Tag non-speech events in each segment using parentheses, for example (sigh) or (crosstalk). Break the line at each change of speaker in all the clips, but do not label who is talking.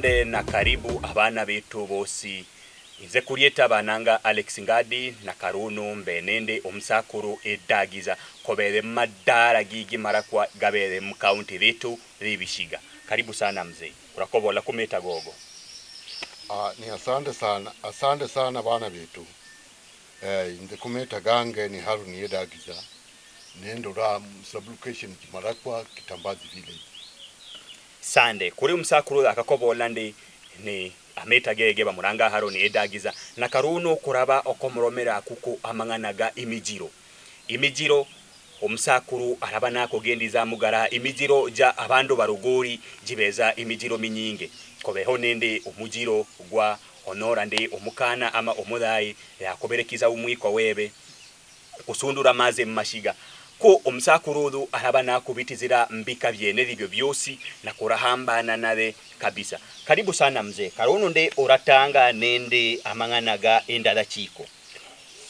mukande na karibu abana betu bosi nze kulieta bananga alex ngadi na karunu mbenende omsakuru edagiza kobere madara gigi mara kwa gabere mu county betu libishiga karibu sana mzee urakobola kumeta gogo
Ah, ni asante sana asante sana bana betu eh, nze kumeta gange ni haruni edagiza
nendo ra sublocation mara kwa kitambazi village sande kuri musakuru akakobola ndi ni ameta gege bamuranga haro ni edagiza na karuno kuraba okomromera kuko amanganaga imijiro imijiro omusakuru araba nakogendiza mugara imijiro ja abando baruguri jibeza imijiro minyinge kobeho nende omujiro gwa honora ndi omukana ama omudai yakoberekiza umwiko webe kusundura maze mashiga ko omusakulu olu alaba nakubitizira mbika byene libyo byosi nakora hambana nabe kabisa karibu sana mzee karono nde oratanga nende amanganaga endala chiko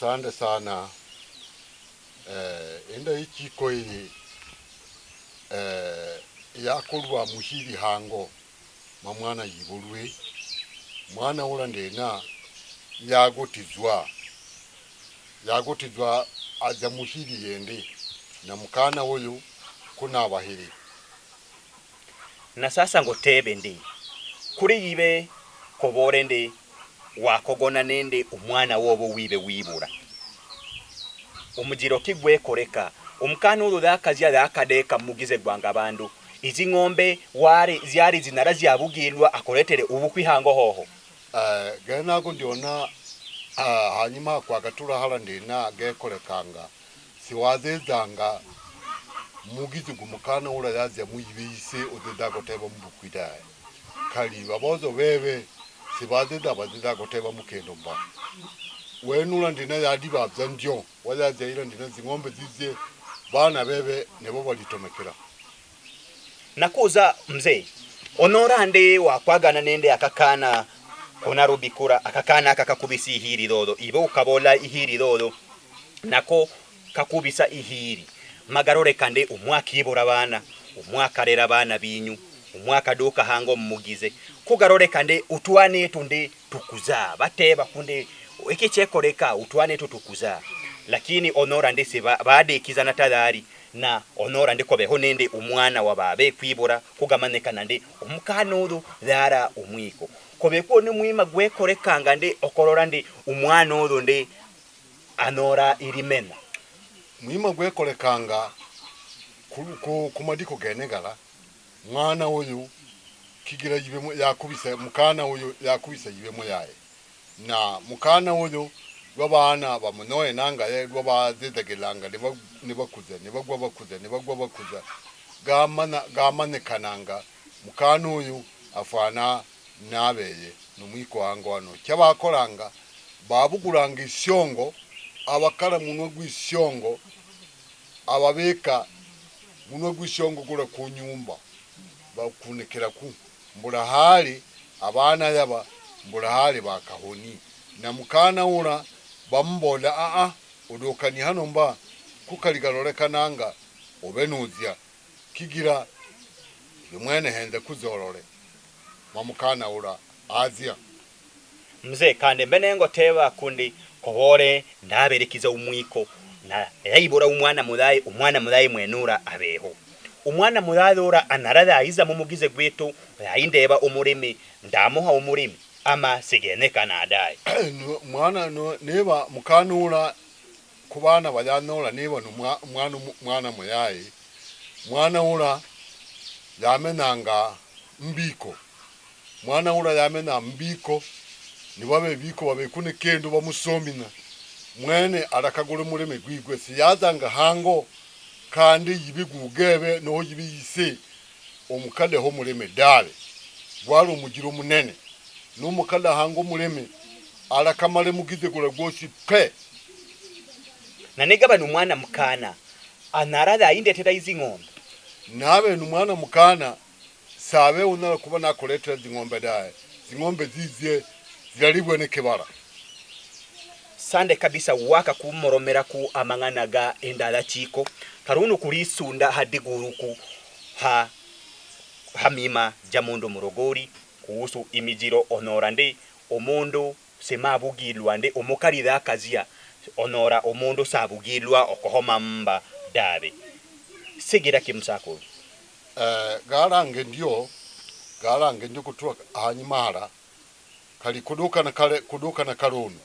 sande sana
eh, enda yichiko iyi eh, yakolwa muhili hango mamwana yibulwe mwana ula ndena yagotizwa yagotizwa aja muhili
yende na mkana huyu kunabahili na sasa ngo tebe ndi kuri ibe kobore ndi wakogona nende umwana wobo wibe wibura umujiro kigwe koreka umkana ulu dhakazia dhakadeka mugize gwanga bandu izi ng'ombe wari ziari zinarazi abugirwa akoretere ubukwihango hoho uh, eh, genago
ndiona uh, eh, hanyuma kwagatura hala ndina gekorekanga siwazezanga mugizugu mukana ula yazya muyibiise odzidza kuteba mubukwidaya kali babozo bebe sibazidza bazidza kuteba mukendo mba wenula ndina yadi babza ndyo wazazya ila ndina zing'ombe
zizye bana bebe nebo balitomekera nakuza mzee onora onorande wakwagana nende akakana kuna rubikura akakana aka kakubisa ihiridodo ibe ukabola ihiridodo nako kakubisa ihiri magarorekande umwaka yibura abana umwaka rera abana binyu umwaka duka hango mumugize kugarorekande utuane tunde tukuza bateba kunde iki chekoreka utuane tutukuza lakini onora ndese baadekiza na tadhari na onora ndi kobeho nende umwana wa babe kwibura kugamanekana ndi umukanuru thara umwiko kobeko ni mwima gwekorekanga ndi okorora ndi umwana uru ndi anora irimena mwima gwekolekanga kumadiko genegala mwana
oyo kigira yakubise mukana oyo yakubise yibemo yaye na mukana oyo lwabana bamunoye nangaye lwabazizagiranga nibakuza nibagwa bakuza nibagwa bakuza gamanikananga mukana oyo afana nabeye numwiko wango wano kyabakolanga babuguranga isyongo abakala munwe gw'isyongo ababeeka munwe gw'isyongo gula ku nyumba bakunekeraku mbula hali abaana yaba mbula hali bakahoni na mukaana wula bamubola aa odokani hano mba kukali galolekananga obe nuzya kigira yemwene
henze kuzolole mamukaana wula azya mzee kandi mbe nengo teba kundi obore ndaberekiza umwiko na yaibora umwana mudaye umwana mudaye mwenura abeho umwana murathura anarathaiza mumugize gwitu ayindeba umurimi ndamuha umurimi ama sigenekana adaye
(clears throat) mwana no neba mukanura kubana bayanura neba umwana mwana muyaye mwana ura yamenanga mbiko mwana ura yamena mbiko nibabe biko babekune kendo bamusomina mwene arakagure mureme gwigwe si yazanga hango kandi yibigugebe noho yibiyise omukade ho mureme dale gwali omugira omunene n'omukade hango mureme arakamale mugize gura gwoci pe nanegaba n'omwana mukana anarada ayindetera izi ng'ombe nabe n'omwana mukana sabe unara kuba nakuretera zing'ombe dale zing'ombe zizye zi. yali bwenekebara
sande kabisa waka kumoromeraku amang'ana ga endala chiko karuno kulisunda hadiguruku ha hamima ja mundu murogori kuhusu imijiro onora ndi omundu semabugilwa ndi omukaritha akazia onora omundu sabugilwa okohoma mba dabe sigira kimsakulu uh, eh, garange
ndio garange ndio kutua hanyimara ah, kali kuduka na kale kuduka na kalonu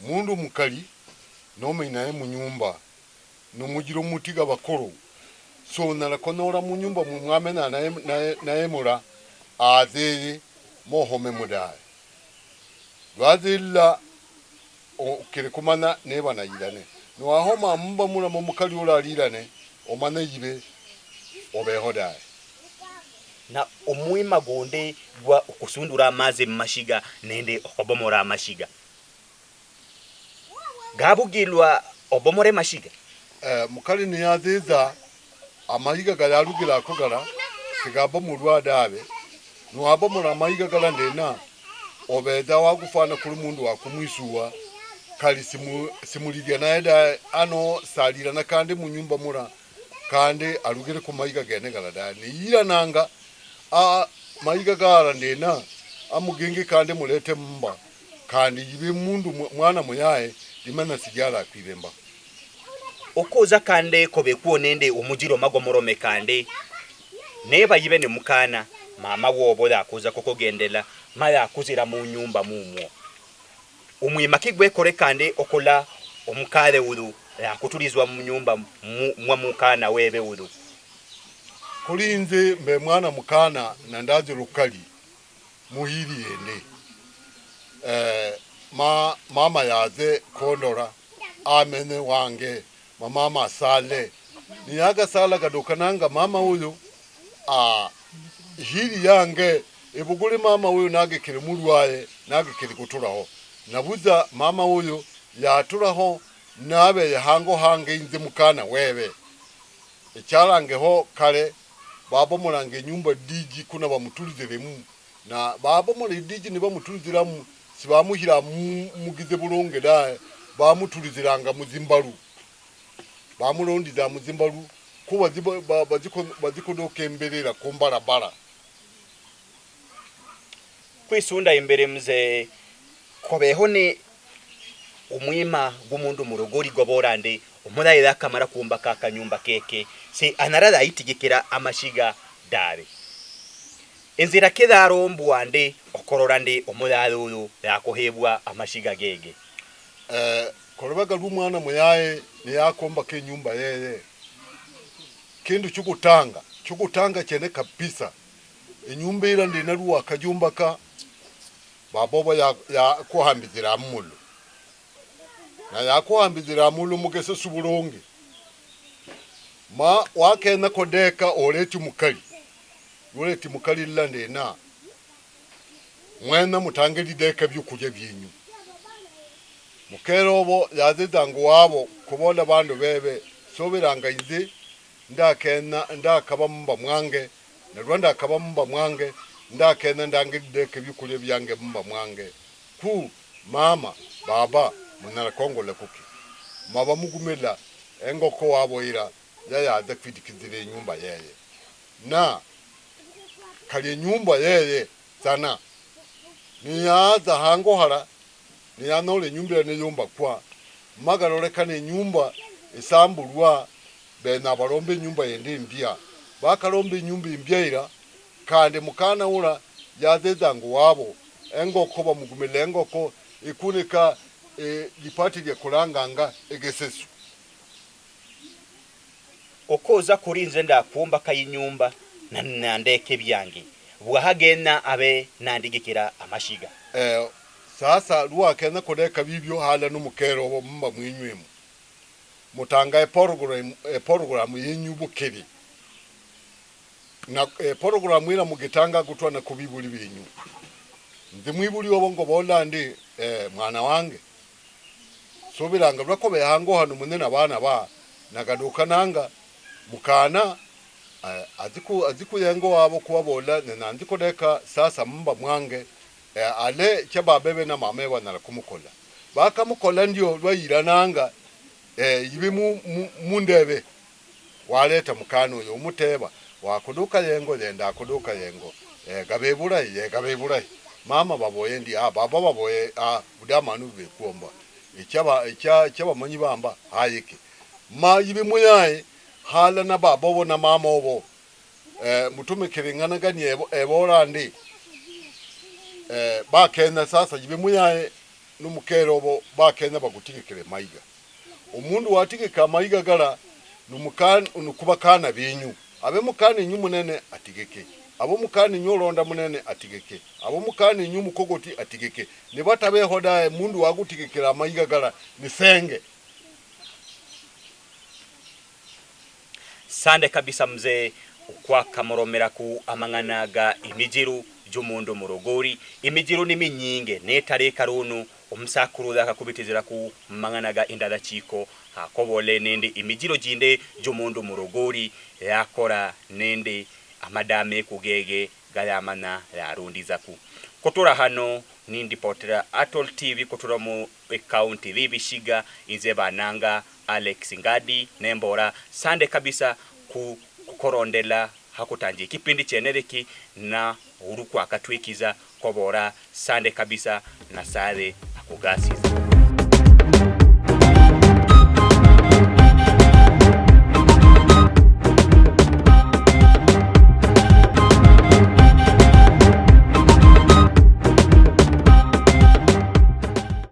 mundu mukali nome inaye mu nyumba no mugira mutiga bakoro so nala konora mu nyumba mu mwame na naye naye naye mura azili mohome mudai wazilla okere kumana ne bana yidane no ahoma mba mura mu mukali ola alirane omane yibe
obehodai na omwima gonde gwa okusundura amazi mumashiga nende okobomora amashiga gabugilwa obomore mashiga
eh, mukali niyathiza amahiga gali arugira kugara tigabomorwa dabe niwabomora amahiga gala ndena obetha wagufana kuri mundu wakumwisuwa kali simuligia naye da ano salira na kandi munyumba mura kandi arugire kumahiga genegara da niyirananga mayiga gara ndena amugenge kande mulete mumba
kandi yibe mundu mwana muyaye ndimana sigara kwibemba okoza kande kobe kuonende omujiro magomorome kande neba yibe ne mukana mama wobola akuza kokogendela maya akuzira mu nyumba mumwo omwima kigwe kore kande okola omukale wudu akutulizwa mu nyumba mwa mukana webe wudu
kuli nze mbe mwana mukana na ndazi lukali muhili yende eh, ma, mama yaze kondora amene wange mamama sale niaga sala kadukananga mama huyu a hili yange ibuguli mama huyu nage kile mulwaye nage kile kuturaho nabuza mama huyu yaturaho nabe hango hange inze mukana wewe echarangeho kale babomolange enyumba digi kuna bamutuliziremu na babomola edigi ne bamutuliziramu sibamuhira mugize bulonge dae bamutuliziranga muzimbalu bamulondiza muzimbalu kuba bazikonda okemberera ku
kwisunda imbere mze kobeho ni umwima gw'umundu murogori borande omwana yakamara akamara kumba ka kanyumba keke se anarada itigikira amashiga dare enzira keda darombwa ande okorora ndi omurara uyu yakohebwa amashiga gege eh
korobaga rw'umwana muyaye yakomba ke nyumba yeye kindu chukutanga chukutanga chene kabisa inyumba ira kajumba ka babobo ya, ya kuhambikira mulu naye akwambizira amulumukese subulonge ma wakena kodeka oleti mukali oleti mukali landena mwena mutange lideka byokulya byenyu mukero obo yazidangu wabo kubola bandu bebe sobiranga inzi ndakena ndakaba mumba mwange nalwa ndakaba mumba mwange ndakena ndange lideka byokulya byange mumba mwange ku mama baba munara kongole kuki mava mukumela engoko wavo ira yayaada kwidikidzire nyumba yeye na kalie nyumba yeye sana niyaaza hangohara niyanaole nyumba ira neyomba kwa magalorekane nyumba esamburwa bena varombe nyumba yende mbia vakarombe nyumba imbia ira kandi mukana ura yaaza ezango wavo engoko vamugumela engoko
ikunika lipati e, lyekulanganga egeseso okoza kuri nze ndakumba kayinyumba nandeka ebyange bwahagena abe nandigikira amashiga eh, sasa
lwakenya kuleka bibyo hala numukero obo mumba mwinywemu mutanga eporoguramu e, yinyubukebi eporoguramu ira mugitanga gutwana kubibuli binyu nzi mwibuli obo ngo bolandi eh, mwana wange sobiranga lwako behango hano munne nabana ba nagaduka nanga mukana eh, aziku aziku yango wabo kuwabola nandiko deka sasa mba mwange eh, ale chaba bebe na mame wa nalakumukola baka mukola ndio lwayira nanga e, eh, ibe mu, mu, mundebe waleta mukano yo muteba wakuduka yango yenda kuduka yango e, gabebura ye gabebura mama baboye ndi a ah, baba baboye a ah, budamanu be kuomba ekyabamanyi bamba hayeke mayibemu yaye hala na baba obo na mama obo eh, mutumikiringanagani ebora ndi eh, bakenya sasa yibemu yaye numukere obo bakenya bagutigikire mayiga omundu watigika amayiga gara nukuba kana benyu abemukana enyu munene atigekeye abo mukani nyolonda munene atigeke abo mukani nyumukogoti atigeke ni bata behodae mundu wagutigekera amaigagara ni senge
sande kabisa mzee kwakamoromera ku amang'ana ga emijiru gy'omundu murogori emijiru niminyinge netareka runu omusakuru akakubitizira ku mang'ana ga indalakiiko akobole nindi emijiro ginde gy'omundu murogori yakora nindi amadame kugege galamana zaku kutula hano nindipotera atol tv kutula mu ekaunti libishiga inze bananga alex ngadi nembora sande kabisa ku korondela hakutanje kipindi cheneriki na uruku akatwikiza kobora sande kabisa na sare akugasi